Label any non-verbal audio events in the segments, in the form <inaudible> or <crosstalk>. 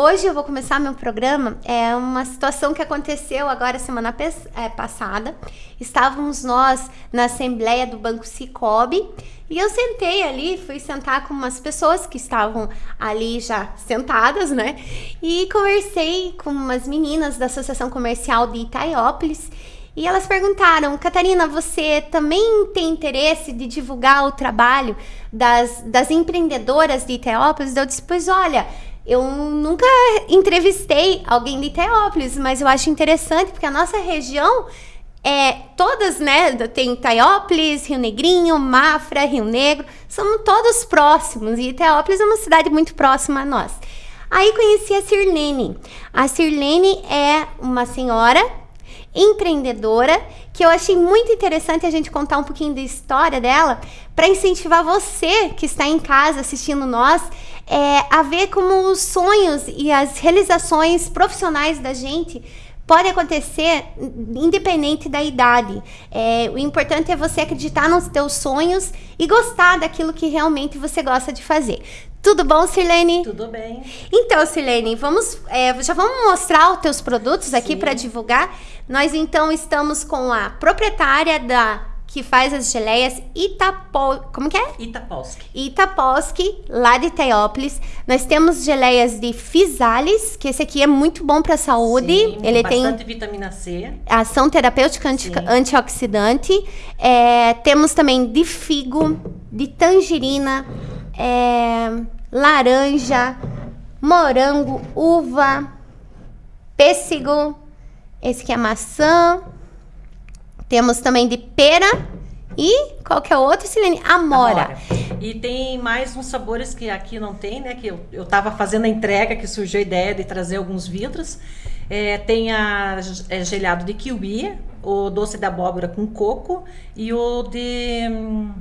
hoje eu vou começar meu programa. É uma situação que aconteceu agora semana é, passada. Estávamos nós na assembleia do Banco Cicobi e eu sentei ali, fui sentar com umas pessoas que estavam ali já sentadas, né? E conversei com umas meninas da Associação Comercial de Itaiópolis. E elas perguntaram, Catarina, você também tem interesse de divulgar o trabalho das, das empreendedoras de Itaiópolis? Eu disse, pois olha, eu nunca entrevistei alguém de Teópolis, mas eu acho interessante porque a nossa região é todas, né? Tem Teópolis, Rio Negrinho, Mafra, Rio Negro, são todos próximos e Teópolis é uma cidade muito próxima a nós. Aí conheci a Sirlene. A Sirlene é uma senhora empreendedora que eu achei muito interessante a gente contar um pouquinho da história dela para incentivar você que está em casa assistindo nós é, a ver como os sonhos e as realizações profissionais da gente podem acontecer independente da idade. É, o importante é você acreditar nos teus sonhos e gostar daquilo que realmente você gosta de fazer. Tudo bom, Sirlene? Tudo bem. Então, Sirlene, vamos, é, já vamos mostrar os teus produtos aqui para divulgar. Nós então estamos com a proprietária da que faz as geleias Itapo... Como que é? Itaposki. Itaposki, lá de Teópolis. Nós temos geleias de Fisales, que esse aqui é muito bom para a saúde. Sim, Ele bastante tem vitamina C. Ação terapêutica anti... antioxidante. É, temos também de figo, de tangerina, é, laranja, morango, uva, pêssego. Esse aqui é maçã. Temos também de pera e qual que é o outro, Silene? Amora. Amora. E tem mais uns sabores que aqui não tem, né? Que eu, eu tava fazendo a entrega, que surgiu a ideia de trazer alguns vidros. É, tem a é, gelado de kiwi, o doce de abóbora com coco e o de, hum,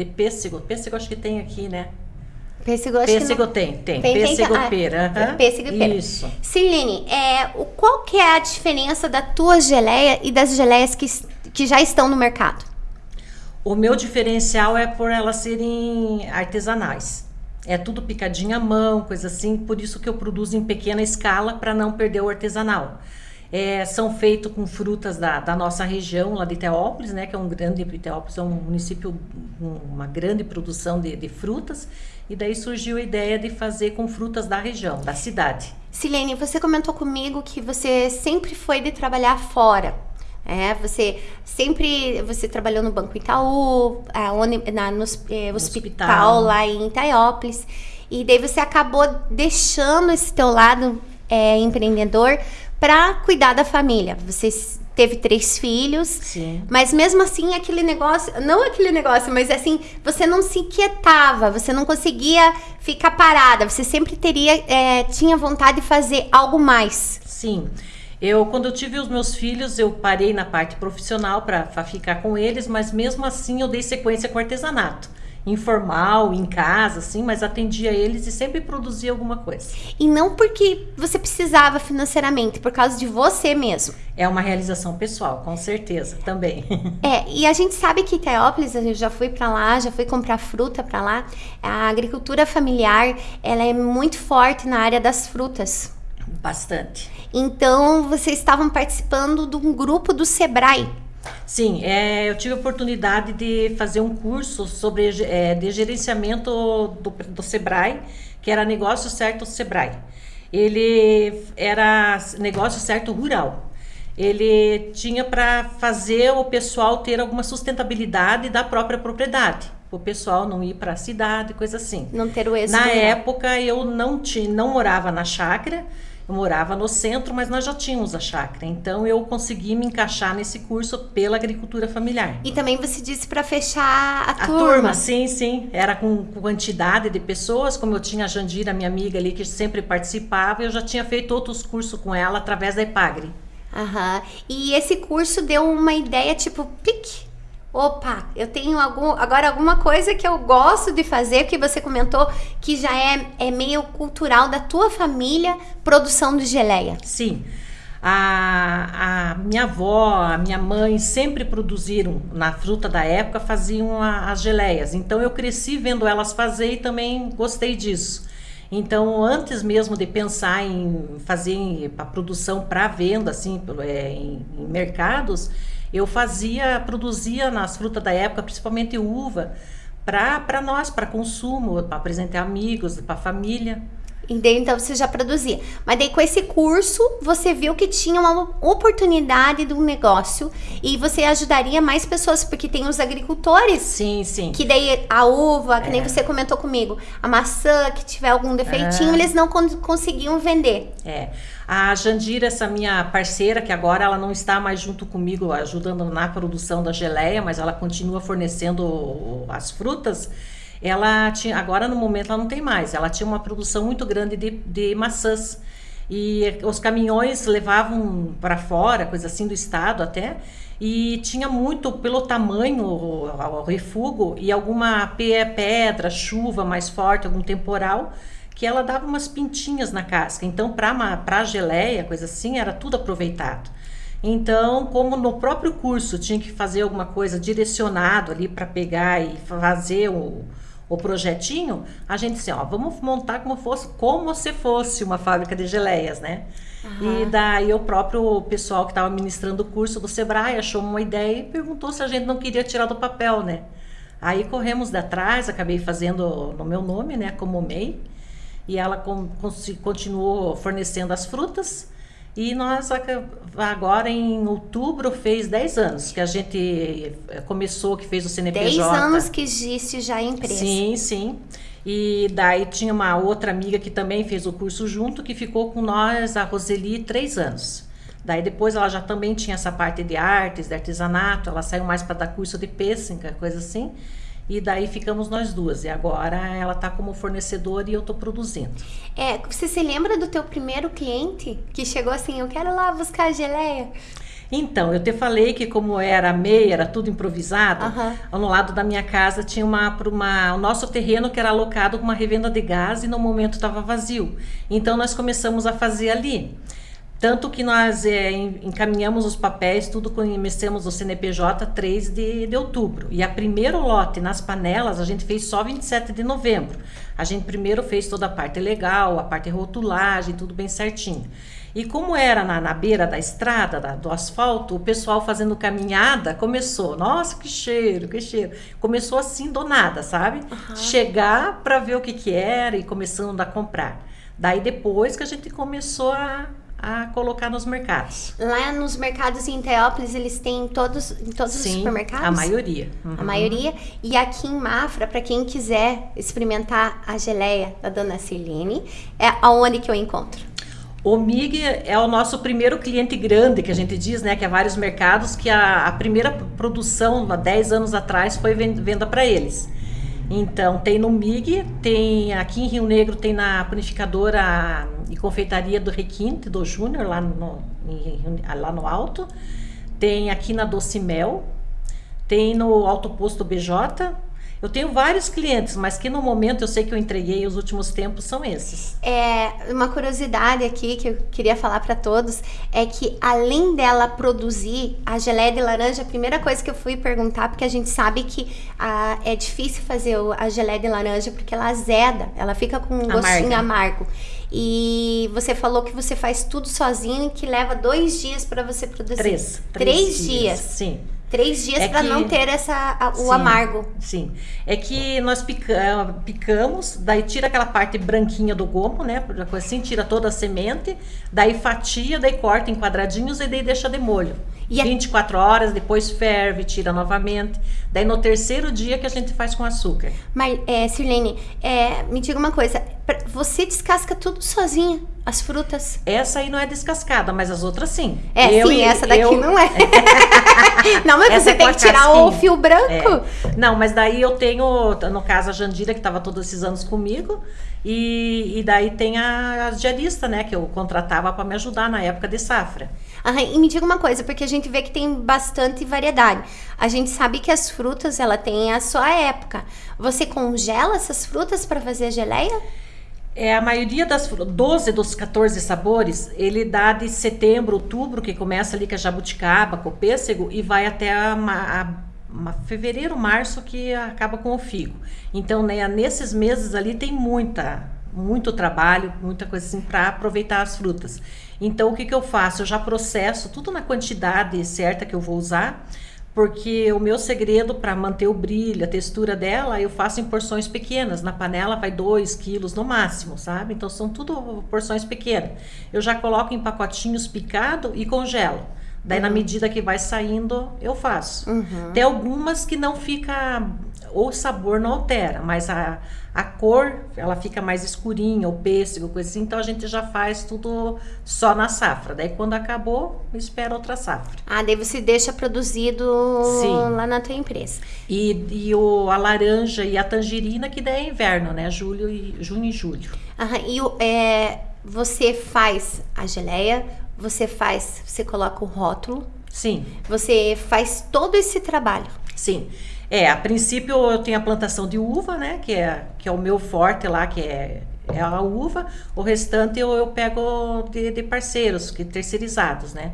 de pêssego. Pêssego acho que tem aqui, né? Pêssego, acho pêssego tem, tem. tem pêssego tem, pera. Ah, Pêssego e pera. Isso. Celine, é, qual que é a diferença da tua geleia e das geleias que, que já estão no mercado? O meu diferencial é por elas serem artesanais. É tudo picadinho à mão, coisa assim. Por isso que eu produzo em pequena escala para não perder o artesanal. É, são feitos com frutas da, da, nossa região, lá de Teópolis, né, que é um grande, Teópolis é um município, com uma grande produção de, de frutas, e daí surgiu a ideia de fazer com frutas da região, da cidade. Silene, você comentou comigo que você sempre foi de trabalhar fora. É, você sempre você trabalhou no Banco Itaú, na, no, é, hospital, hospital, lá em Itaiópolis. E daí você acabou deixando esse teu lado é, empreendedor para cuidar da família. Você teve três filhos, Sim. mas mesmo assim aquele negócio, não aquele negócio, mas assim, você não se inquietava, você não conseguia ficar parada, você sempre teria, é, tinha vontade de fazer algo mais. Sim. Eu, quando eu tive os meus filhos, eu parei na parte profissional para ficar com eles, mas mesmo assim eu dei sequência com artesanato informal, em casa, assim, mas atendia eles e sempre produzia alguma coisa. E não porque você precisava financeiramente, por causa de você mesmo. É uma realização pessoal, com certeza, também. <laughs> É, e a gente sabe que Teópolis, eu já fui para lá, já fui comprar fruta para lá. A agricultura familiar, ela é muito forte na área das frutas. Bastante. Então, vocês estavam participando de um grupo do Sebrae. Sim, é, eu tive a oportunidade de fazer um curso sobre é, de gerenciamento do, do Sebrae, que era Negócio Certo Sebrae. Ele era negócio certo rural. Ele tinha para fazer o pessoal ter alguma sustentabilidade da própria propriedade o pessoal não ir para a cidade, coisa assim. Não ter o êxito. Na época eu não tinha, não morava na chácara, eu morava no centro, mas nós já tínhamos a chácara. Então eu consegui me encaixar nesse curso pela agricultura familiar. E também você disse para fechar a, a turma. A turma, sim, sim. Era com quantidade de pessoas, como eu tinha a Jandira, minha amiga ali, que sempre participava, eu já tinha feito outros cursos com ela através da Epagre. Aham. E esse curso deu uma ideia tipo, pique, Opa, eu tenho algum, agora alguma coisa que eu gosto de fazer, que você comentou que já é, é meio cultural da tua família, produção de geleia. Sim. A, a minha avó, a minha mãe sempre produziram na fruta da época, faziam a, as geleias. Então eu cresci vendo elas fazer e também gostei disso. Então, antes mesmo de pensar em fazer a produção para venda, assim, é, em, em mercados, eu fazia, produzia nas frutas da época, principalmente uva, para nós, para consumo, para apresentar amigos, para família. Então você já produzia. Mas daí com esse curso, você viu que tinha uma oportunidade de um negócio e você ajudaria mais pessoas, porque tem os agricultores. Sim, sim. Que daí a uva, que é. nem você comentou comigo, a maçã que tiver algum defeitinho, é. eles não con conseguiam vender. É. A Jandira, essa minha parceira, que agora ela não está mais junto comigo ajudando na produção da geleia, mas ela continua fornecendo as frutas ela tinha, agora no momento ela não tem mais, ela tinha uma produção muito grande de, de maçãs. E os caminhões levavam para fora, coisa assim do estado até, e tinha muito pelo tamanho, o, o refúgio e alguma pedra, chuva mais forte, algum temporal, que ela dava umas pintinhas na casca. Então, para geleia, coisa assim, era tudo aproveitado. Então, como no próprio curso tinha que fazer alguma coisa direcionado ali para pegar e fazer o, o projetinho, a gente assim, ó, vamos montar como fosse, como se fosse uma fábrica de geleias, né? Uhum. E daí o próprio pessoal que estava ministrando o curso do Sebrae achou uma ideia e perguntou se a gente não queria tirar do papel, né? Aí corremos de atrás, acabei fazendo no meu nome, né, como MEI, e ela com, continuou fornecendo as frutas e nós agora em outubro fez 10 anos que a gente eh, começou, que fez o CNPJ. 10 anos que existe já a empresa. Sim, sim. E daí tinha uma outra amiga que também fez o curso junto, que ficou com nós, a Roseli, três anos. Daí depois ela já também tinha essa parte de artes, de artesanato, ela saiu mais para dar curso de pêssega, coisa assim. E daí ficamos nós duas. E agora ela está como fornecedora e eu estou produzindo. É, você se lembra do teu primeiro cliente que chegou assim, eu quero lá buscar a geleia? Então, eu te falei que como era meia, era tudo improvisado, uhum. no lado da minha casa tinha uma, uma, o nosso terreno que era alocado com uma revenda de gás e no momento estava vazio. Então, nós começamos a fazer ali. Tanto que nós é, encaminhamos os papéis, tudo conhecemos o CNPJ 3 de, de outubro. E a primeiro lote nas panelas a gente fez só 27 de novembro. A gente primeiro fez toda a parte legal, a parte rotulagem, tudo bem certinho. E como era na, na beira da estrada, da, do asfalto, o pessoal fazendo caminhada começou, nossa, que cheiro, que cheiro. Começou assim do nada, sabe? Uhum. Chegar para ver o que, que era e começando a comprar. Daí depois que a gente começou a a colocar nos mercados. Lá nos mercados em Teópolis, eles têm todos, em todos Sim, os supermercados? a maioria. Uhum. A maioria. E aqui em Mafra, para quem quiser experimentar a geleia da Dona Celine, é aonde que eu encontro? O MIG é o nosso primeiro cliente grande, que a gente diz, né? Que é vários mercados, que a, a primeira produção, há 10 anos atrás, foi venda para eles. Então, tem no MIG, tem aqui em Rio Negro, tem na panificadora e confeitaria do Requinte, do Júnior, lá no, lá no Alto. Tem aqui na Doce Mel. Tem no Alto Posto BJ. Eu tenho vários clientes, mas que no momento eu sei que eu entreguei os últimos tempos são esses. É, uma curiosidade aqui que eu queria falar para todos é que além dela produzir a geleia de laranja, a primeira coisa que eu fui perguntar, porque a gente sabe que a, é difícil fazer a geleia de laranja porque ela azeda, ela fica com um gostinho amargo. E você falou que você faz tudo sozinho e que leva dois dias para você produzir. Três. Três, três dias. dias. Sim. Três dias é para não ter essa, a, o sim, amargo. Sim. É que nós pica, picamos, daí tira aquela parte branquinha do gomo, né? Assim, tira toda a semente, daí fatia, daí corta em quadradinhos e daí deixa de molho. E 24 a... horas, depois ferve, tira novamente. Daí no terceiro dia que a gente faz com açúcar. Mas, é, Sirlene, é, me diga uma coisa. Você descasca tudo sozinha? As frutas? Essa aí não é descascada, mas as outras sim. É, eu, sim, essa daqui eu... não é. <laughs> não, mas essa você é tem que tirar casquinha. o fio branco. É. Não, mas daí eu tenho, no caso, a Jandira, que estava todos esses anos comigo. E, e daí tem a, a diarista, né, que eu contratava para me ajudar na época de safra. E me diga uma coisa, porque a gente vê que tem bastante variedade. A gente sabe que as frutas, ela tem a sua época. Você congela essas frutas para fazer a geleia? É, a maioria das 12 dos 14 sabores, ele dá de setembro, outubro, que começa ali com a jabuticaba, com o pêssego, e vai até a, a uma, fevereiro, março que acaba com o figo. Então, né, nesses meses ali tem muita muito trabalho, muita coisa assim para aproveitar as frutas. Então o que, que eu faço? Eu já processo tudo na quantidade certa que eu vou usar, porque o meu segredo para manter o brilho, a textura dela, eu faço em porções pequenas. Na panela vai 2 quilos no máximo, sabe? Então são tudo porções pequenas. Eu já coloco em pacotinhos picado e congelo. Daí, uhum. na medida que vai saindo, eu faço. Uhum. Tem algumas que não fica, o sabor não altera, mas a, a cor, ela fica mais escurinha, o pêssego, coisa assim. Então, a gente já faz tudo só na safra. Daí, quando acabou, espera outra safra. Ah, daí você deixa produzido Sim. lá na tua empresa. E, e o, a laranja e a tangerina, que daí é inverno, né? Julho e, junho e julho. Aham, e o, é, você faz a geleia você faz, você coloca o rótulo. Sim. Você faz todo esse trabalho. Sim. É, a princípio eu tenho a plantação de uva, né? Que é, que é o meu forte lá, que é, é a uva. O restante eu, eu pego de, de parceiros, que terceirizados, né?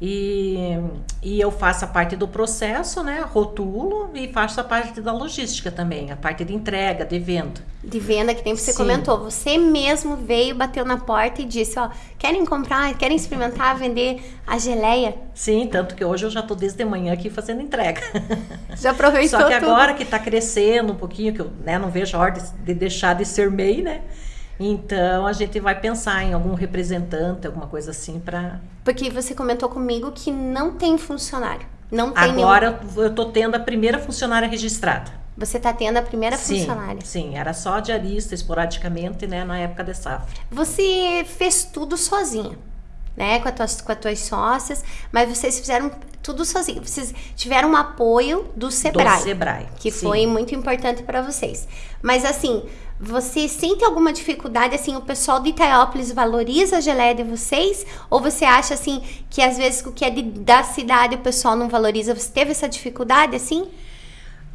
E, e eu faço a parte do processo, né? Rotulo e faço a parte da logística também, a parte de entrega, de venda. De venda, que nem você Sim. comentou. Você mesmo veio, bateu na porta e disse, ó, querem comprar, querem experimentar, vender a geleia? Sim, tanto que hoje eu já estou desde manhã aqui fazendo entrega. <laughs> Já aproveitou Só que tudo. agora que está crescendo um pouquinho, que eu né, não vejo a hora de, de deixar de ser MEI, né? Então a gente vai pensar em algum representante, alguma coisa assim para. Porque você comentou comigo que não tem funcionário. Não tem Agora nenhum... eu tô tendo a primeira funcionária registrada. Você está tendo a primeira sim, funcionária? Sim, era só diarista esporadicamente, né, na época de safra. Você fez tudo sozinha, né, com, as tuas, com as tuas sócias, mas vocês fizeram tudo sozinho. Vocês tiveram um apoio do Sebrae. Do Sebrae. Que sim. foi muito importante para vocês. Mas assim, você sente alguma dificuldade, assim, o pessoal de Itaiópolis valoriza a geleia de vocês? Ou você acha, assim, que às vezes o que é de, da cidade o pessoal não valoriza? Você teve essa dificuldade, assim?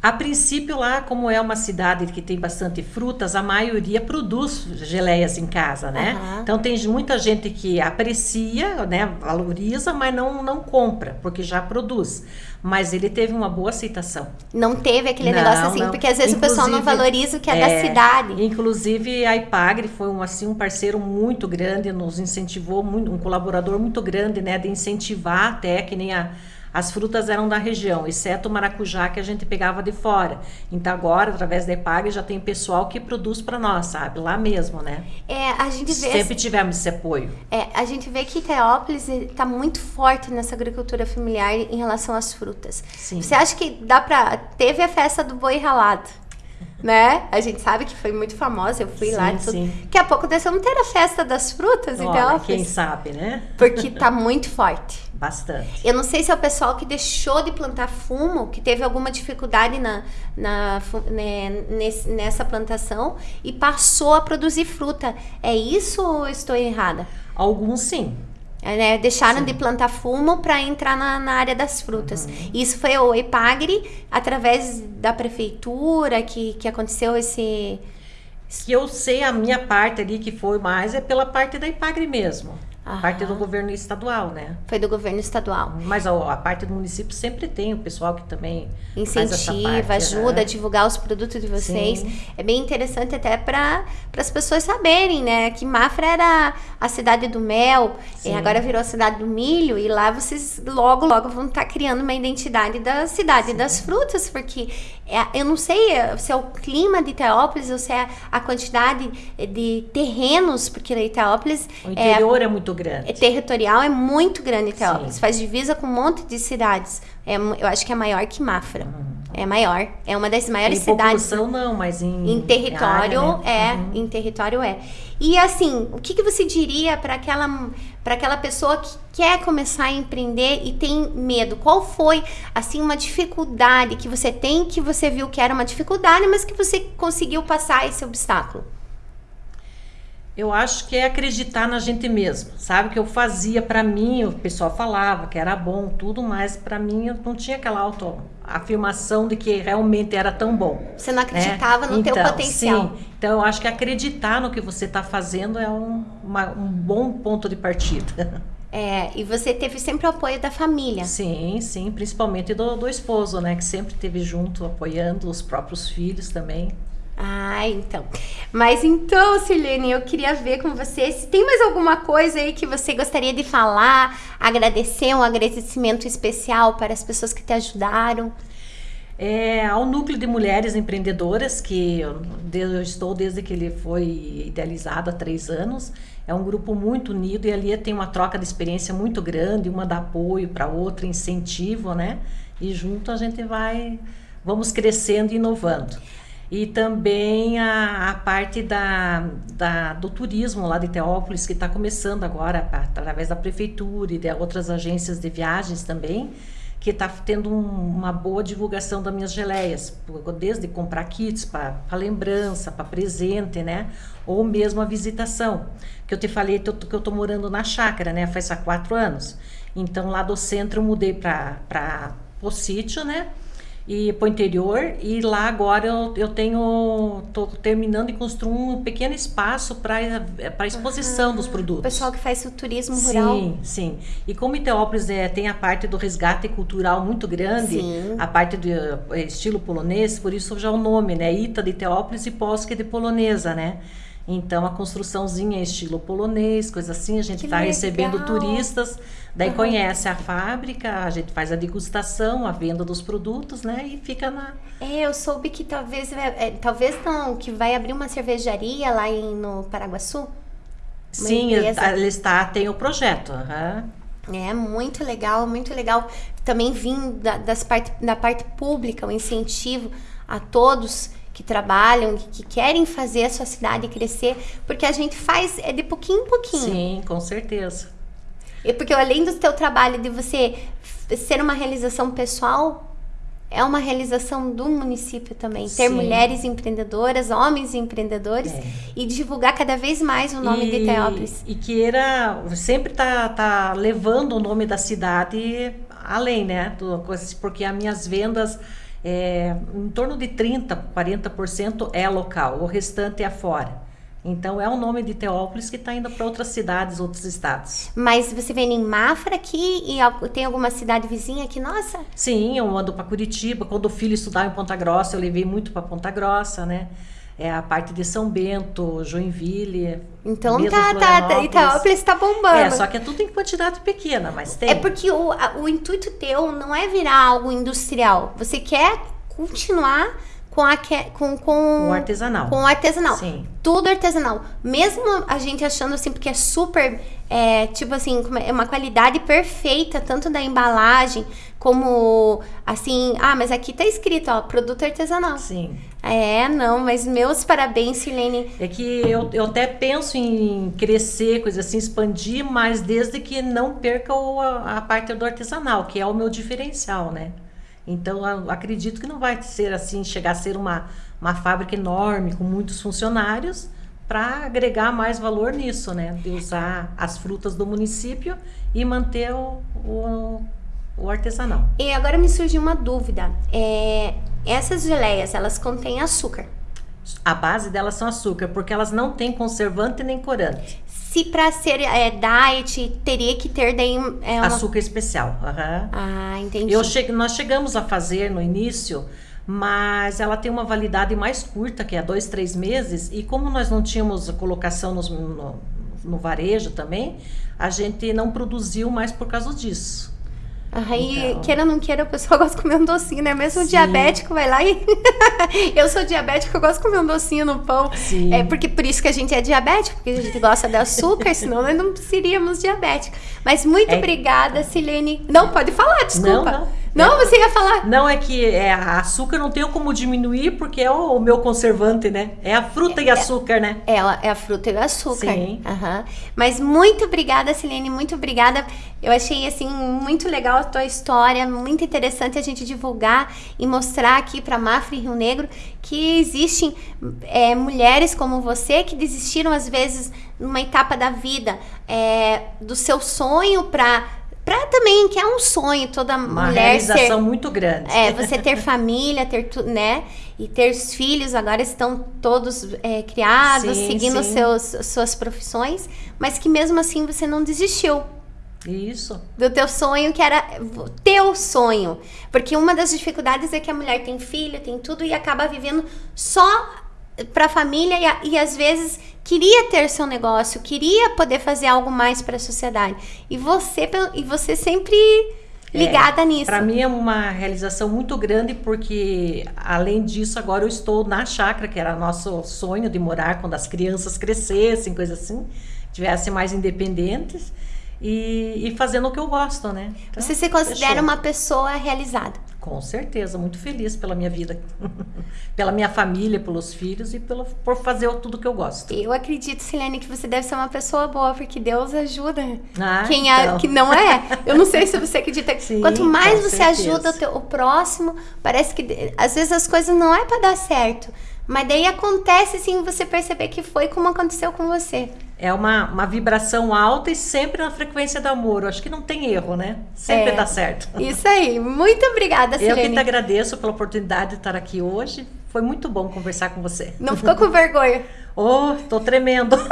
A princípio, lá, como é uma cidade que tem bastante frutas, a maioria produz geleias em casa, né? Uhum. Então tem muita gente que aprecia, né, valoriza, mas não, não compra, porque já produz. Mas ele teve uma boa aceitação. Não teve aquele não, negócio assim, não. porque às vezes inclusive, o pessoal não valoriza o que é, é, da cidade. Inclusive a Ipagre foi um, assim, um parceiro muito grande, nos incentivou, muito, um colaborador muito grande, né, de incentivar até que nem a as frutas eram da região, exceto o maracujá que a gente pegava de fora. Então agora, através da EPAG, já tem pessoal que produz para nós, sabe? Lá mesmo, né? É, a gente vê... Sempre tivemos esse apoio. É, a gente vê que Teópolis está muito forte nessa agricultura familiar em relação às frutas. Sim. Você acha que dá para... Teve a festa do boi ralado né? A gente sabe que foi muito famosa, eu fui sim, lá. Tudo. Sim. Daqui a pouco deve não ter a festa das frutas, Olha, então. Quem sabe, né? Porque tá muito forte. Bastante. Eu não sei se é o pessoal que deixou de plantar fumo, que teve alguma dificuldade na, na, né, nesse, nessa plantação e passou a produzir fruta. É isso ou estou errada? Alguns sim. É, né? Deixaram Sim. de plantar fumo para entrar na, na, área das frutas. Uhum. Isso foi o EPAGRE, através da prefeitura, que, que aconteceu esse. Que eu sei a minha parte ali, que foi mais, é pela parte da EPAGRE mesmo. Aham. Parte do governo estadual, né? Foi do governo estadual. Mas a, a, parte do município sempre tem o pessoal que também incentiva, parte, ajuda né? a divulgar os produtos de vocês. Sim. É bem interessante até para as pessoas saberem, né? Que Mafra era a cidade do mel, e agora virou a cidade do milho, e lá vocês logo, logo vão estar tá criando uma identidade da cidade Sim. das frutas, porque é, eu não sei se é o clima de Teópolis ou se é a quantidade de terrenos, porque Teópolis. O interior é, é muito grande. É territorial é muito grande Teópolis. Sim. Faz divisa com um monte de cidades. É, eu acho que é maior que Mafra. Uhum. É maior. É uma das maiores em cidades. Em não, mas em. Em território, área, né? é. Uhum. Em território é. E assim, o que, que você diria para aquela, aquela pessoa que quer começar a empreender e tem medo? Qual foi, assim, uma dificuldade que você tem, que você viu que era uma dificuldade, mas que você conseguiu passar esse obstáculo? Eu acho que é acreditar na gente mesmo, sabe? Que eu fazia para mim, o pessoal falava que era bom, tudo, mas para mim eu não tinha aquela autoafirmação de que realmente era tão bom. Você não acreditava né? no então, teu potencial. Sim, então eu acho que acreditar no que você está fazendo é um, uma, um bom ponto de partida. É, e você teve sempre o apoio da família. Sim, sim, principalmente do, do esposo, né? Que sempre esteve junto, apoiando os próprios filhos também. Ah, então. Mas então, Silene, eu queria ver com você se tem mais alguma coisa aí que você gostaria de falar, agradecer, um agradecimento especial para as pessoas que te ajudaram. É, ao núcleo de mulheres empreendedoras, que eu, estou desde que ele foi idealizado há três anos. É um grupo muito unido e ali tem uma troca de experiência muito grande, uma dá apoio para outra, incentivo, né? E junto a gente vai, vamos crescendo e inovando e também a, a parte da, da, do turismo lá de Teópolis, que está começando agora através da prefeitura e de outras agências de viagens também, que está tendo um, uma boa divulgação das minhas geleias, desde comprar kits para lembrança, para presente, né? Ou mesmo a visitação. Que eu te falei que eu estou morando na chácara, né? Faz há quatro anos. Então lá do centro eu mudei para o sítio, né? E para o interior e lá agora eu, eu tenho tô terminando de construir um pequeno espaço para para exposição uhum. dos produtos. O pessoal que faz o turismo rural. Sim, sim. E como Iteópolis é, tem a parte do resgate cultural muito grande, sim. a parte do é, estilo polonês, por isso já o nome, né? Ita de Iteópolis e Polska de polonesa, né? Então a construçãozinha é estilo polonês, coisa assim, a gente está recebendo turistas, daí uhum. conhece a fábrica, a gente faz a degustação, a venda dos produtos, né? E fica na. É, eu soube que talvez, é, talvez não, que vai abrir uma cervejaria lá em, no Paraguaçu. Sim, ele está, tem o projeto. Uhum. É muito legal, muito legal. Também vim da, das parte, da parte pública, o incentivo a todos que trabalham, que, que, querem fazer a sua cidade crescer, porque a gente faz é de pouquinho em pouquinho. Sim, com certeza. E porque além do teu trabalho de você ser uma realização pessoal, é uma realização do município também. Ter Sim. mulheres empreendedoras, homens empreendedores é. e divulgar cada vez mais o nome e, de Teópolis. E queira sempre tá, tá levando o nome da cidade além, né? Porque as minhas vendas é, em torno de 30%, 40% é local, o restante é fora. Então é o nome de Teópolis que está indo para outras cidades, outros estados. Mas você vem em Mafra aqui e tem alguma cidade vizinha aqui, nossa? Sim, eu ando para Curitiba. Quando o filho estudava em Ponta Grossa, eu levei muito para Ponta Grossa, né? É a parte de São Bento, Joinville. Então tá, tá, tá Itaópolis está bombando. É, só que é tudo em quantidade pequena, mas tem. É porque o, o intuito teu não é virar algo industrial. Você quer continuar com, a, com, com o artesanal. Com o artesanal. Sim. Tudo artesanal. Mesmo a gente achando assim, porque é super, é, tipo assim, é uma qualidade perfeita, tanto da embalagem, como assim, ah, mas aqui tá escrito, ó, produto artesanal. Sim. É, não, mas meus parabéns, Silene. É que eu, eu até penso em crescer, coisa assim, expandir, mas desde que não perca o, a, a parte do artesanal, que é o meu diferencial, né? Então, acredito que não vai ser assim, chegar a ser uma, uma fábrica enorme, com muitos funcionários, para agregar mais valor nisso, né? De usar as frutas do município e manter o, o, o artesanal. E agora me surgiu uma dúvida. É, essas geleias, elas contêm açúcar? A base delas são açúcar, porque elas não têm conservante nem corante se para ser é, diet teria que ter daí é, uma... açúcar especial. Uhum. Ah, entendi. Eu che... Nós chegamos a fazer no início, mas ela tem uma validade mais curta, que é dois, três meses. E como nós não tínhamos colocação nos, no, no varejo também, a gente não produziu mais por causa disso. Aí, então... queira ou não queira, o pessoal <laughs> gosta de comer um docinho, né? Mesmo Sim. diabético vai lá e. <laughs> eu sou diabético, eu gosto de comer um docinho no pão. Sim. É porque por isso que a gente é diabético, porque a gente gosta de açúcar, <laughs> senão nós não seríamos diabéticos. Mas muito é... obrigada, Silene. Não, pode falar, desculpa. Não, não. Não, você ia falar. Não, é que é, açúcar não tem como diminuir porque é o, o meu conservante, né? É a fruta é, e açúcar, né? É, é a fruta e o açúcar. Sim. Uhum. Mas muito obrigada, Silene, muito obrigada. Eu achei, assim, muito legal a tua história, muito interessante a gente divulgar e mostrar aqui para Mafra e Rio Negro que existem é, mulheres como você que desistiram, às vezes, numa etapa da vida é, do seu sonho para para também que é um sonho toda Uma mulher realização ser, muito grande. É, você ter família, ter tu, né? E ter os filhos agora estão todos é, criados, sim, seguindo sim. Seus, suas profissões, mas que mesmo assim você não desistiu. Isso. Do teu sonho, que era teu sonho. Porque uma das dificuldades é que a mulher tem filho, tem tudo e acaba vivendo só para a família e, a, e às vezes queria ter seu negócio, queria poder fazer algo mais para a sociedade. E você e você sempre ligada é, nisso. Para mim é uma realização muito grande porque além disso agora eu estou na chácara que era nosso sonho de morar quando as crianças crescessem, coisa assim, tivessem mais independentes e, e fazendo o que eu gosto, né? Então, Você se considera fechou. uma pessoa realizada? Com certeza, muito feliz pela minha vida, <laughs> pela minha família, pelos filhos e pelo, por fazer tudo que eu gosto. Eu acredito, Silene, que você deve ser uma pessoa boa, porque Deus ajuda ah, quem então. é, que não é. Eu não sei se você <laughs> acredita. Sim, Quanto mais você certeza. ajuda o, teu, o próximo, parece que às vezes as coisas não é para dar certo. Mas daí acontece sim você perceber que foi como aconteceu com você. É uma, uma vibração alta e sempre na frequência do amor. Eu acho que não tem erro, né? Sempre é, dá certo. Isso aí. Muito obrigada, Silene. Eu que te agradeço pela oportunidade de estar aqui hoje. Foi muito bom conversar com você. Não ficou com vergonha? <laughs> oh, tô tremendo. <laughs>